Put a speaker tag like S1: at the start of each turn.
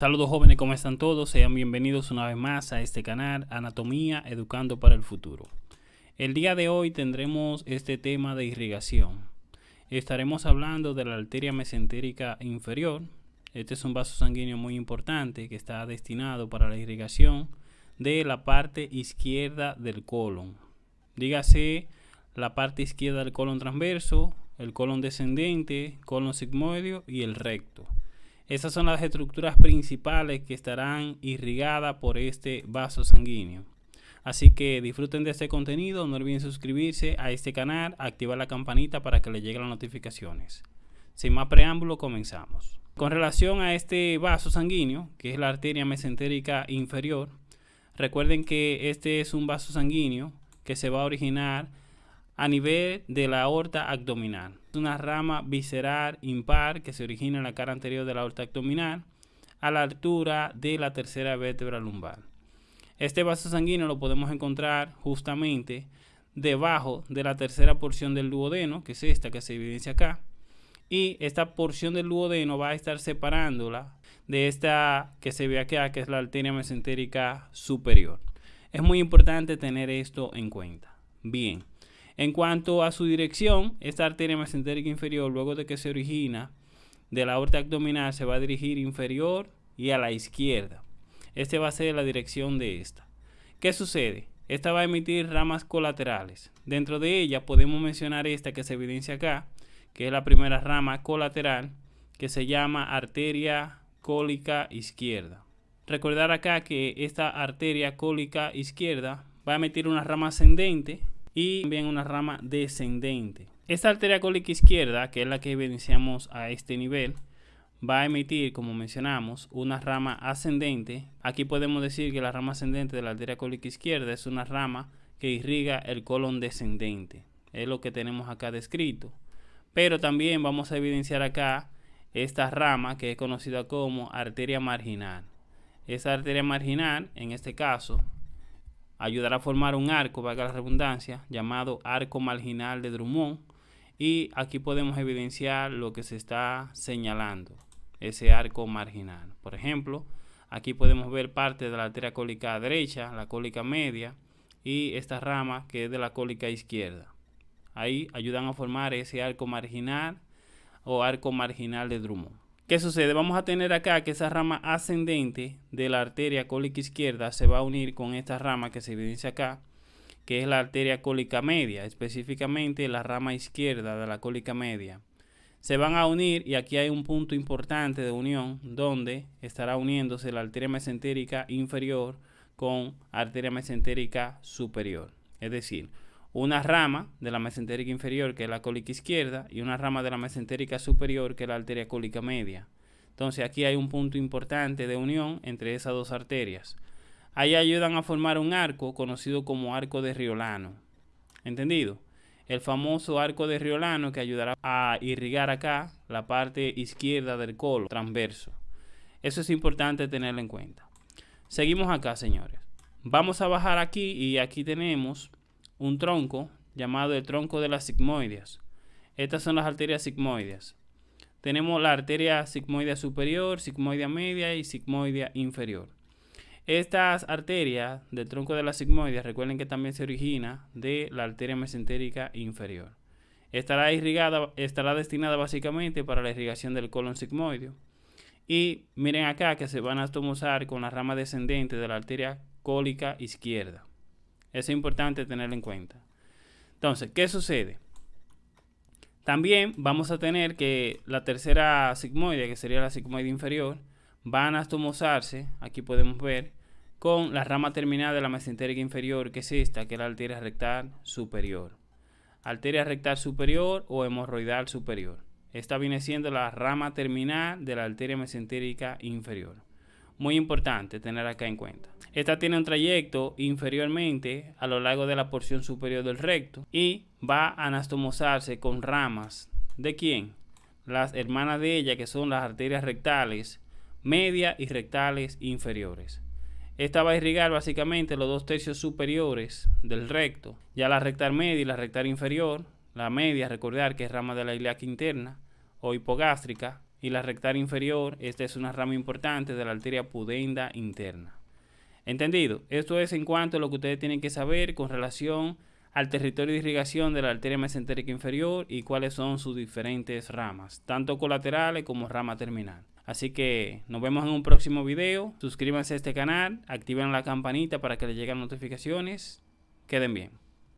S1: Saludos jóvenes, ¿cómo están todos? Sean bienvenidos una vez más a este canal Anatomía Educando para el Futuro. El día de hoy tendremos este tema de irrigación. Estaremos hablando de la arteria mesentérica inferior. Este es un vaso sanguíneo muy importante que está destinado para la irrigación de la parte izquierda del colon. Dígase la parte izquierda del colon transverso, el colon descendente, colon sigmoideo y el recto. Esas son las estructuras principales que estarán irrigadas por este vaso sanguíneo. Así que disfruten de este contenido, no olviden suscribirse a este canal, activar la campanita para que les lleguen las notificaciones. Sin más preámbulo, comenzamos. Con relación a este vaso sanguíneo, que es la arteria mesentérica inferior, recuerden que este es un vaso sanguíneo que se va a originar a nivel de la aorta abdominal. Una rama visceral impar que se origina en la cara anterior de la aorta abdominal a la altura de la tercera vértebra lumbar. Este vaso sanguíneo lo podemos encontrar justamente debajo de la tercera porción del duodeno, que es esta que se evidencia acá. Y esta porción del duodeno va a estar separándola de esta que se ve acá, que es la arteria mesentérica superior. Es muy importante tener esto en cuenta. Bien. En cuanto a su dirección, esta arteria mesentérica inferior, luego de que se origina de la aorta abdominal, se va a dirigir inferior y a la izquierda. Esta va a ser la dirección de esta. ¿Qué sucede? Esta va a emitir ramas colaterales. Dentro de ella podemos mencionar esta que se evidencia acá, que es la primera rama colateral, que se llama arteria cólica izquierda. Recordar acá que esta arteria cólica izquierda va a emitir una rama ascendente y también una rama descendente. Esta arteria cólica izquierda, que es la que evidenciamos a este nivel, va a emitir, como mencionamos, una rama ascendente. Aquí podemos decir que la rama ascendente de la arteria cólica izquierda es una rama que irriga el colon descendente. Es lo que tenemos acá descrito. Pero también vamos a evidenciar acá esta rama que es conocida como arteria marginal. Esa arteria marginal, en este caso, ayudará a formar un arco, valga la redundancia, llamado arco marginal de Drummond. Y aquí podemos evidenciar lo que se está señalando, ese arco marginal. Por ejemplo, aquí podemos ver parte de la arteria cólica derecha, la cólica media y esta rama que es de la cólica izquierda. Ahí ayudan a formar ese arco marginal o arco marginal de Drummond. ¿Qué sucede? Vamos a tener acá que esa rama ascendente de la arteria cólica izquierda se va a unir con esta rama que se evidencia acá, que es la arteria cólica media, específicamente la rama izquierda de la cólica media. Se van a unir y aquí hay un punto importante de unión donde estará uniéndose la arteria mesentérica inferior con arteria mesentérica superior. Es decir, una rama de la mesentérica inferior, que es la cólica izquierda, y una rama de la mesentérica superior, que es la arteria cólica media. Entonces aquí hay un punto importante de unión entre esas dos arterias. Ahí ayudan a formar un arco conocido como arco de Riolano. ¿Entendido? El famoso arco de Riolano que ayudará a irrigar acá la parte izquierda del colon transverso. Eso es importante tenerlo en cuenta. Seguimos acá, señores. Vamos a bajar aquí y aquí tenemos un tronco llamado el tronco de las sigmoides. Estas son las arterias sigmoides. Tenemos la arteria sigmoidea superior, sigmoidea media y sigmoidea inferior. Estas arterias del tronco de las sigmoides, recuerden que también se origina de la arteria mesentérica inferior. Estará irrigada, estará destinada básicamente para la irrigación del colon sigmoideo. Y miren acá que se van a tomosar con la rama descendente de la arteria cólica izquierda. Eso es importante tenerlo en cuenta. Entonces, ¿qué sucede? También vamos a tener que la tercera sigmoide, que sería la sigmoide inferior, va a anastomosarse, aquí podemos ver, con la rama terminal de la mesentérica inferior, que es esta, que es la arteria rectal superior. Arteria rectal superior o hemorroidal superior. Esta viene siendo la rama terminal de la arteria mesentérica inferior. Muy importante tener acá en cuenta. Esta tiene un trayecto inferiormente a lo largo de la porción superior del recto y va a anastomosarse con ramas. ¿De quién? Las hermanas de ella que son las arterias rectales media y rectales inferiores. Esta va a irrigar básicamente los dos tercios superiores del recto. Ya la rectal media y la rectal inferior, la media, recordar que es rama de la ilíaca interna o hipogástrica, y la rectaria inferior. Esta es una rama importante de la arteria pudenda interna. ¿Entendido? Esto es en cuanto a lo que ustedes tienen que saber con relación al territorio de irrigación de la arteria mesentérica inferior y cuáles son sus diferentes ramas, tanto colaterales como rama terminal. Así que nos vemos en un próximo video. Suscríbanse a este canal, activen la campanita para que les lleguen notificaciones. Queden bien.